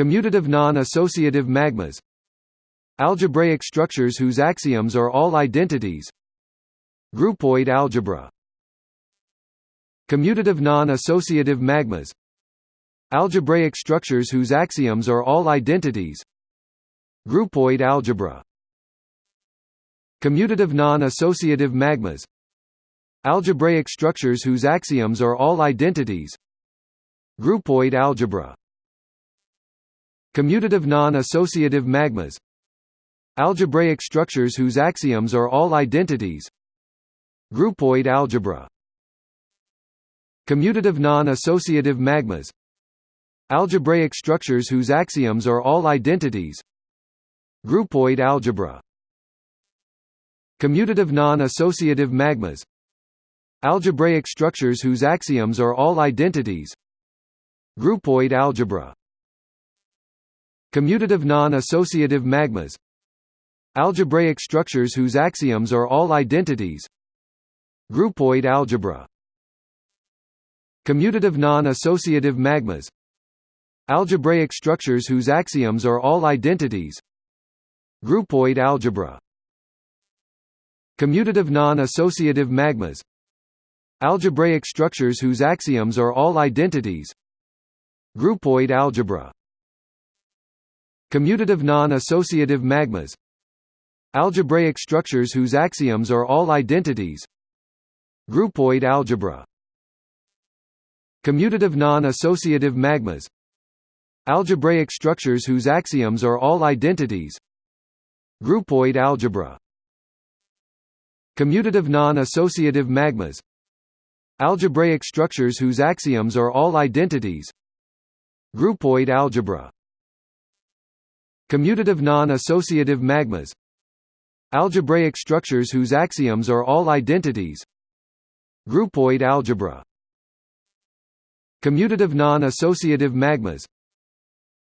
Commutative non-associative magmas Algebraic structures whose axioms are all identities Groupoid algebra Commutative non-associative magmas Algebraic structures whose axioms are all identities Groupoid algebra Commutative non-associative magmas Algebraic structures whose axioms are all identities Groupoid algebra Commutative non-associative magmas Algebraic structures whose axioms are all identities Groupoid algebra Commutative non-associative magmas Algebraic structures whose axioms are all identities Groupoid algebra Commutative non-associative magmas Algebraic structures whose axioms are all identities Groupoid algebra Commutative non-associative magmas Algebraic structures whose axioms are all identities Groupoid algebra Commutative non-associative magmas Algebraic structures whose axioms are all identities Groupoid algebra Commutative non-associative magmas Algebraic structures whose axioms are all identities Groupoid algebra Commutative non-associative magmas Algebraic structures whose axioms are all identities Groupoid algebra Commutative non-associative magmas Algebraic structures whose axioms are all identities Groupoid algebra Commutative non-associative magmas Algebraic structures whose axioms are all identities Groupoid algebra Commutative non-associative magmas Algebraic structures whose axioms are all identities Groupoid algebra Commutative non-associative magmas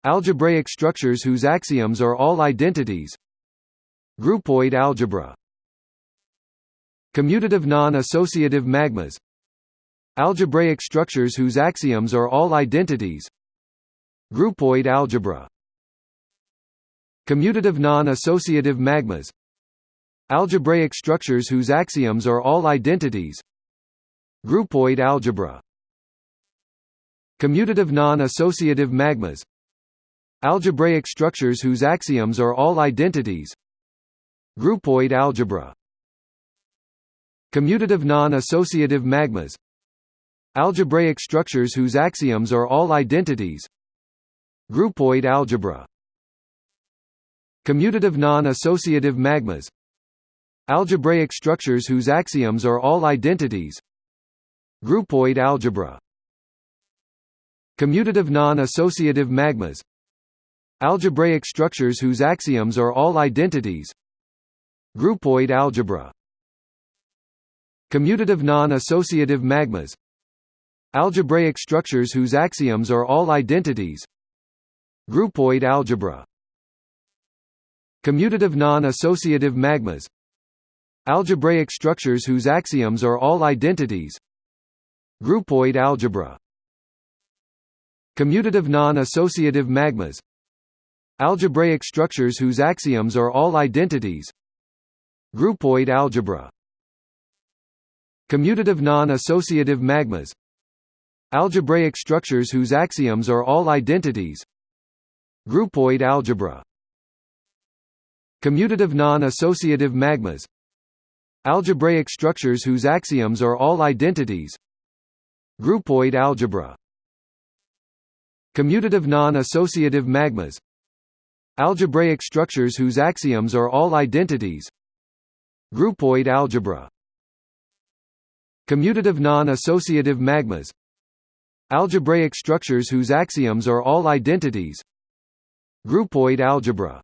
Algebraic structures whose axioms are all identities Groupoid algebra Commutative non-associative magmas Algebraic structures whose axioms are all identities Groupoid algebra Commutative non-associative magmas Algebraic structures whose axioms are all identities Groupoid algebra Commutative non-associative magmas Algebraic structures whose axioms are all identities Groupoid algebra Commutative non-associative magmas Algebraic structures whose axioms are all identities Groupoid algebra Commutative non-associative magmas Algebraic structures whose axioms are all identities Groupoid algebra Commutative non-associative magmas Algebraic structures whose axioms are all identities Groupoid algebra Commutative non-associative magmas Algebraic structures whose axioms are all identities Groupoid algebra Commutative non-associative magmas Algebraic structures whose axioms are all identities Groupoid algebra Commutative non-associative magmas Algebraic structures whose axioms are all identities Groupoid algebra Commutative non-associative magmas Algebraic structures whose axioms are all identities Groupoid algebra Commutative non-associative magmas Algebraic structures whose axioms are all identities Groupoid algebra Commutative non-associative magmas Algebraic structures whose axioms are all identities Groupoid algebra Commutative non-associative magmas Algebraic structures whose axioms are all identities Groupoid algebra